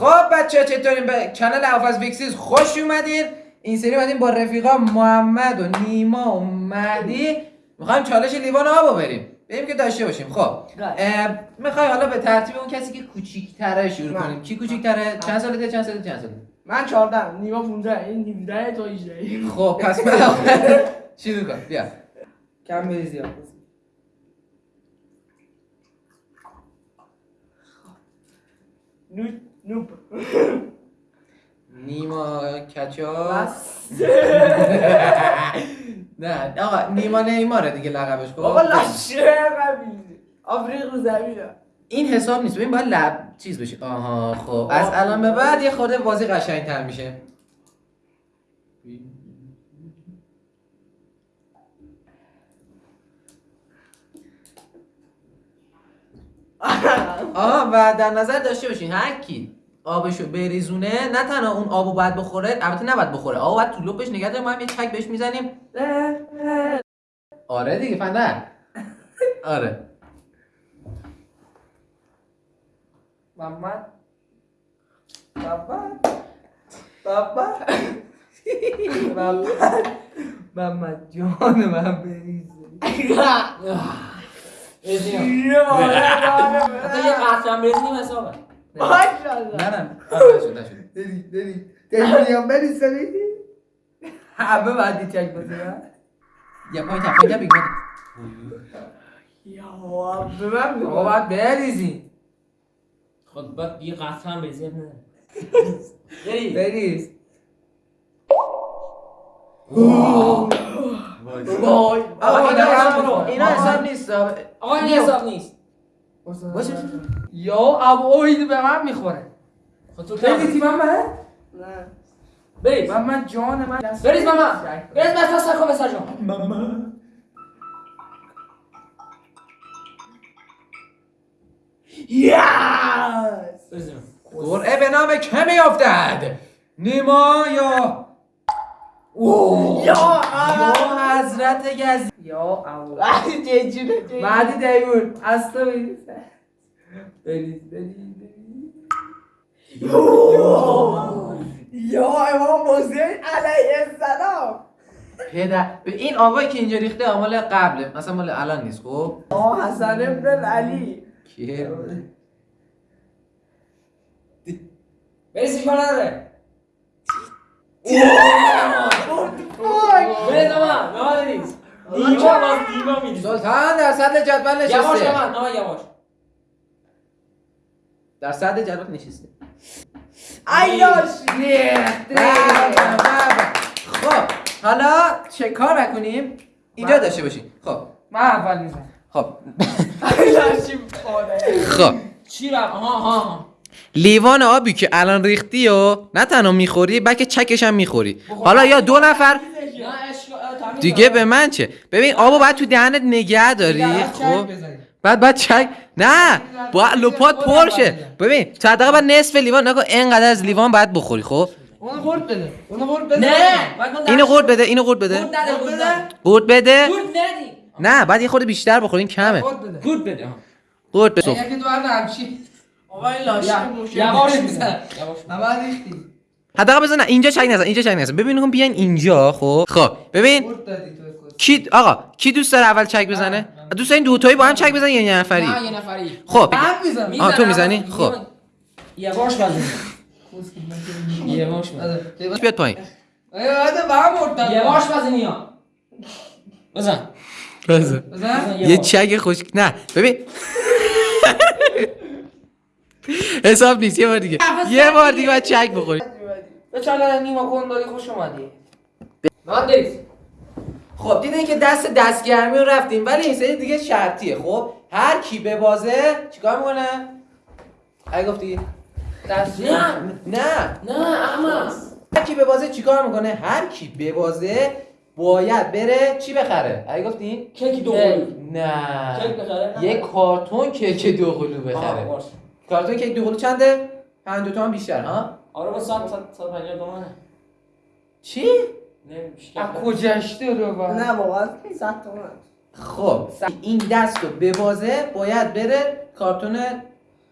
خب بچه ها چطورین؟ به کانال اوفاز ویکسیز خوش اومدین. این سری اومدیم با رفیقا محمد و نیما و مهدی. می‌خوایم چالش لیوان آبو بریم. بریم که داشته باشیم. خب می‌خوای حالا به ترتیب اون کسی که کوچیک‌تره شروع من. کنیم. کی کوچیک‌تره؟ چند سالته چند سالته چند سالته من 14 نیما 15 این 17 تو 18 خب پس من شروع کن. بیا. کم بری زیاد نوپ نیما کچا نه آقا نیما نیماره دیگه لقبش خب؟ بابا قبیل آفریق رو زمینه این حساب نیست ببین باید لب چیز بشه. آها خب. از الان به بعد یه خورده بازی قشنگتر میشه. آها و در نظر داشته باشین هر کی آبشو بریزونه نه تنها اون آبو باید بخوره البته نباید بخوره. آبو باید تو لپش نگه داریم ما هم یه چک بهش می‌زنیم. آره دیگه فندر آره. محمد. محمد. محمد. محمد. محمد جان من بریزه. حتی یه قطرم بریزنیم حسابه نه نه آره، نشد نشد. داری داری داری میام بریزه همه بعدی چک بزنم یه پایین تا پایین بیگ یا به من آقا باید بریزی. خود باید یه قطرم بریزی نه. بری بریز. وای. آقا اینا حساب نیست. آقا این حساب نیست. باشه. یا ابوید به من می‌خوره. خود تو بریزی کم من من نه. بریز من من جان من بریز ماما. بریز بس تا سر کن بسر جان یاس بریزیم قرعه به نام که میافتد؟ نیما یا یا یا حضرت گزی یا ابو بعدی دیون از تو بریز بریز بریز بریز یا امام حسین علیه السلام پدر این آبایی که اینجا ریخته آمال قبله. مثلا مال الان نیست خب؟ آه حسن ابن علی. کیه بریزش من نداره. بریز ماما ماما بریز نیما باز نیما میریز سلطان در صدر جدول یواش نشسته ماما ماما یواش. در صدر جدول نشسته. بابا. خب حالا چه کار نکنیم؟ اینجا داشته باشیم خب. من اول می‌زنم. خب. خب. چی رفت؟ آها آها آها. لیوان آبی که الان ریختی و نه تنها می‌خوری بلکه چکش هم می‌خوری. حالا یا دو نفر؟ دیگه. به من چه؟ ببین آبو باید تو دهنت نگه داری؟ خب؟ بعد بعد چک نه با لپات پر شه. ببین تا حداقل بعد نصف لیوان نکن اینقدر از لیوان باید بخوری خب؟ اون قرد بده. اون قرد بده. نه. اینو قورت بده اینو قورت بده. قورت بده؟ نه بعد یه خورده بیشتر بخورین کمه. قرد بده. گورت بده آها. قورت بده. اگه تو هم همچی آقا این لاشه یواش میزن یواش حداقل بزن اینجا چک نزن اینجا چک نزن. ببین کن بیاین اینجا خب؟ خب ببین. کی آقا کی دوست داره اول چک بزنه؟ دوست دارین دوتایی با هم چک بزنین یا یه نفری؟ نه یه نفری. خب آه، تو. می‌زنی؟ خب. یواش بزن یواش بزن بیاد پایین؟ به هم مرتد. یواش بزن. بزن. بزن. بزن یه چک خوش نه ببین. حساب نیست یه بار دیگه. یه بار دیگه باید چک بخوری چاله نیما کن داری خوش اومدی؟ بریز. خب دیدین که دست دستگرمی رو رفتیم ولی این سری دیگه شرطیه. خب هر کی به بازه چیکار می‌کنه؟ اگه گفتی؟ دست نه نه. نه اما هر کی به بازه چیکار می‌کنه؟ هر کی به بازه باید بره چی بخره؟ اگه گفتی؟ کیک دو نه. کیک بخره؟ یه کارتون کیک دو بخره. کارتون کیک دو چنده؟ 52 تومن بیشتر ها؟ آره با 100 100 150 تومنه. چی؟ نمیشه از کجاشتی رو با نه واقعا صد تومن. خب این دست رو به بازه باید بره کارتون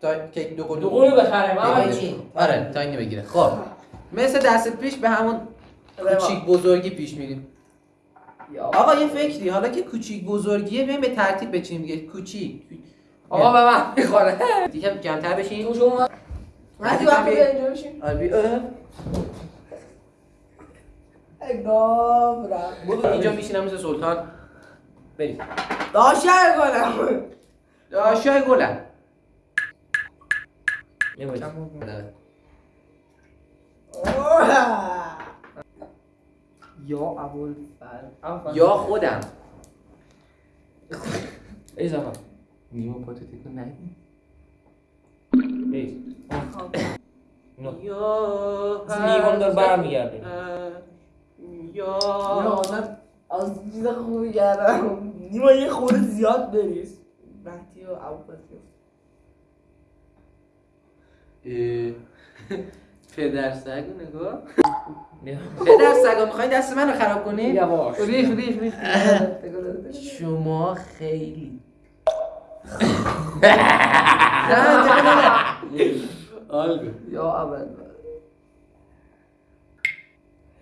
تا کیک دو قلو دو قلو بخره من بگیره. آره تا اینو بگیره. خب مثل دست پیش به همون کوچیک بزرگی پیش میریم. آقا یه فکری حالا که کوچیک بزرگیه بیایم به ترتیب بچینیم دیگه. کوچیک. آقا به من می‌خوره. دیگه کمتر بشین. تو شما مهدی وقتی بیا اینجا بشین آره بی- اه. ای گاو رفت برو اینجا میشینم مثل سلطان بریم داشته کنم داشای گلم یا ابوالفضل. یا خودم ایز آقا نیمو پاتو تکون ندی ایز اینو یا لیوان دار برمیگرده یا یا آدم از چیز خوبی کردم نیما یه خورده زیاد بریز مهدی و اه. پدر سگو نگاه بیا. پدر سگا می‌خواین دست من رو خراب کنین یواش ریخ ریخ ریخ شما خیلی یا اول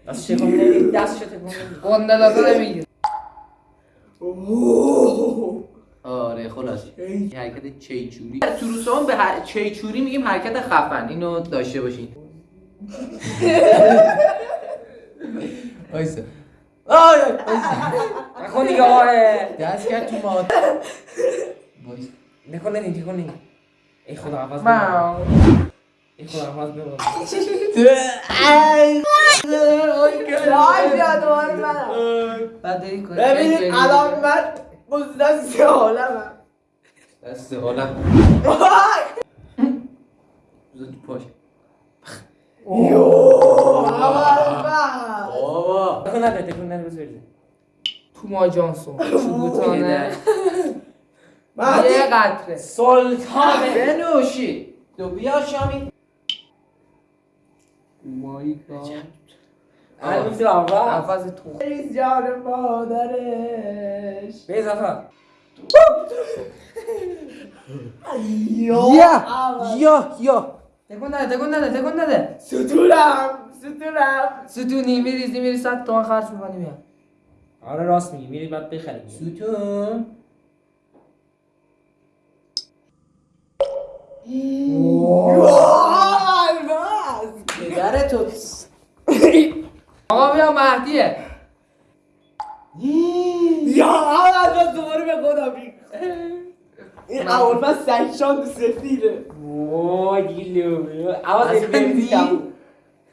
دست شکم نمیدی دست شکم نمیدی قنده داده نمیگیر آره خلاص. یه حرکت چیچوری تو روسان به هر... چیچوری میگیم حرکت خفن اینو داشته باشین. وایسا آی نکن دیگه آقا دست کرد تو ما وایسا نکن نگی نکن نگی ای خدا عوض من ای خدا عوض کنی ببینید الان من سه عالمم دست حالم بذار تو پاش یو بابا نکن نده تکون نده بریزه تو ما جانسون چوبوتانه مهدی. یه قطره. سلطانه بنوشی. تو بیا شامی. مای گاد هنوز تو اول عوض تو. ریز جان مادرش. به اضافه یا یا یا تکون نده تکون نده تکون نده ستونم ستونم. ستونی میریزی میری صد تومن خرج می‌کنی میاد آره راست میگی. میری بعد بخری ستون. پدر تو آقا بیا مهدیه یا اول من دوباره به بی این اول من سگشان سفیده وای دیگه لو عوض اصلا بریزی دی- کبو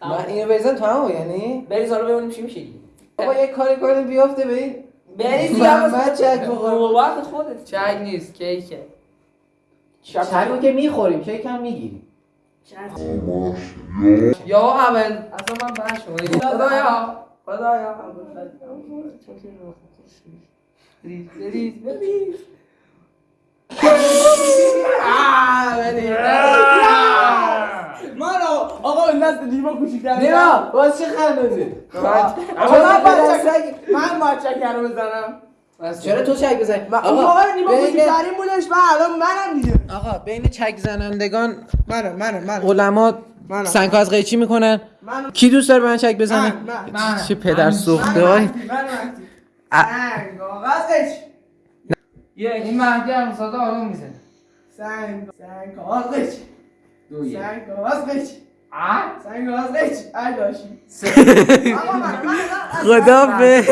من اینو بریزم تو همون یعنی بریز حالا ببینیم چی میشه دیگه بابا یه کاری کنیم بیافته به این بریز محمد چک بخور نوبت خودت چک نیست کیکه چکو که می‌خوریم کیک هم می‌گیریم؟ یا اول. اصلا من بحث شما خدایا. خدایا. ریز ریز بریز من آقا این دست نیما کوچیک‌تر نیما واسه چه خندازی آقا من باید چک من چکر رو بزنم. چرا تو چک بزنی؟ من اون موقع نیما کوچیک‌ترین بودش من الان منم دیگه. آقا بین چک زنندگان منم منم منم علما. سنگ از قیچی می‌کنن. منم کی دوست داره به من چک بزنه؟ من من من چه پدر سوخته؟ من های من سنگ کاغذش این مهدی هم ساده آروم می‌زنه. سنگ سنگ دو یک. سنگ کاغذش ای داشی. آقا من من من خدا به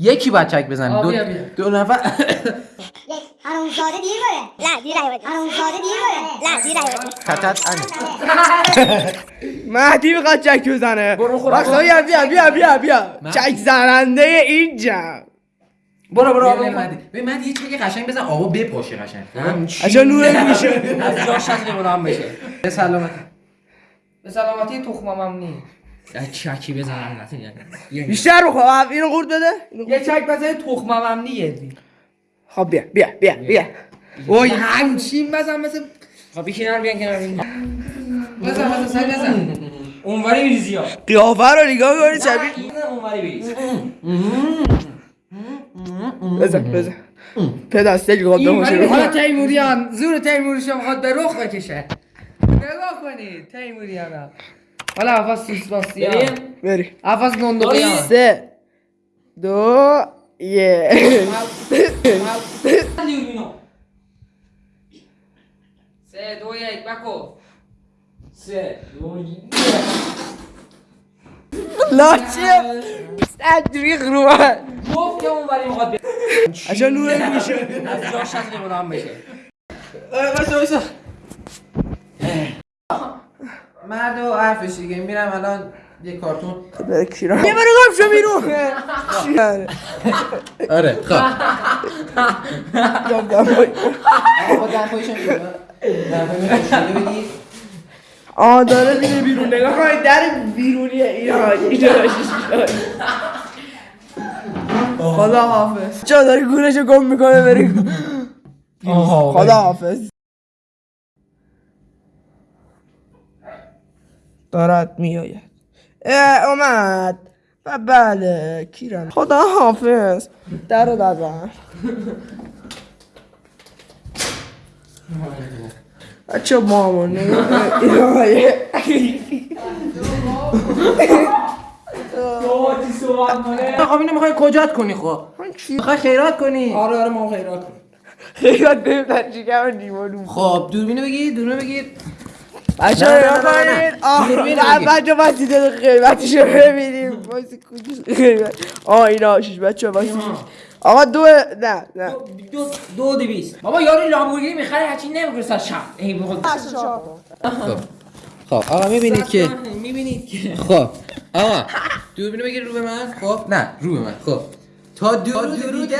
یکی باید چک بزنه. دو نفر. یک حرومزاده دیر بره نه دیر نیومده حرومزاده دیر بره نه دیر نیومده تتت انه مهدی می‌خواد چک بزنه برو بیا بیا بیا بیا بیا چک زننده این جمع برو برو برو مهدی. ببین مهدی یه چک قشنگ بزن آبا بپاشه قشنگ؟ عجب نور میشه از جاش از لیمون هم بشه به سلامت به سلامتی تخمم هم نی چکی بزنم نه بیشتر بخور اینو قورت بده یه چک بزنی تخمم هم نیه خب بیا بیا بیا بیا وای همچین بزن مثل خب بیشی نرم بیان کنار بزن بزن سری بزن اونوری بریزی ها قیافه رو نگاه کنی شبیه این اونوری بریز بزن بزن پدستگی قد حالا تیموریان زور تیموریشو می‌خواد به رخ بکشه نگاه کنید تیموریان ها حالا عفاس سوسپاسیان بریم بری عفاس نندقیان سه دو یک لیورینو سه دو یک بکو سه دو یک لاچه تدریق رو من گفت که اون ولی می‌خواد بره. عشان نور میشه از جاش از لیوران بشه بایستا بایستا مرد و حرفش دیگه میرم الان یه کارتون. بره کیران یه برو گم شو بیرون. آره. خب. شده بگیر آه داره میره بیرون. نگاه کنید در بیرونی ایران. ایران خدا حافظ چرا داره گورشو گم می‌کنه بری. خدا حافظ دارد میآید. اومد. و بله کیران. خدا حافظ. در رو بزن بچه مامان نگاه خب اینو می‌خوای کجات کنی خب؟ می‌خوای خیرات کنی؟ آره آره ما خیرات کن خیلی بریم در شکم دیوانو خب دوربینو بگیر دوربینو بگیر. بچه نه. کنید آه. بچه بچه دیده قیمتشو ببینیم وایسی کجاست قیمت آه اینا شش بچه وایسی آقا دو نه نه دو دو دویست بابا یارو لامبورگینی می‌خره هرچی نمیگه سر شب ای بخود خب خب آقا می‌بینید که می‌بینید که خب آقا دوربینو بگیر رو به من خب نه رو به من خب تا درود دیگر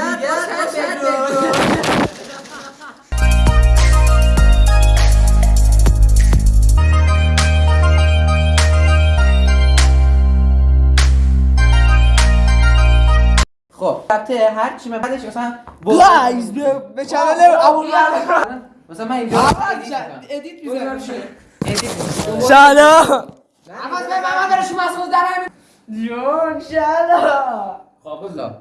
البته هر چی من بعدش مثلا لایز به- به چنل ابوالفضل مثلا من اینجا ادیت می‌ذارم. سلام عفاس به من برش مسئول در همین جون سلام خب بذار.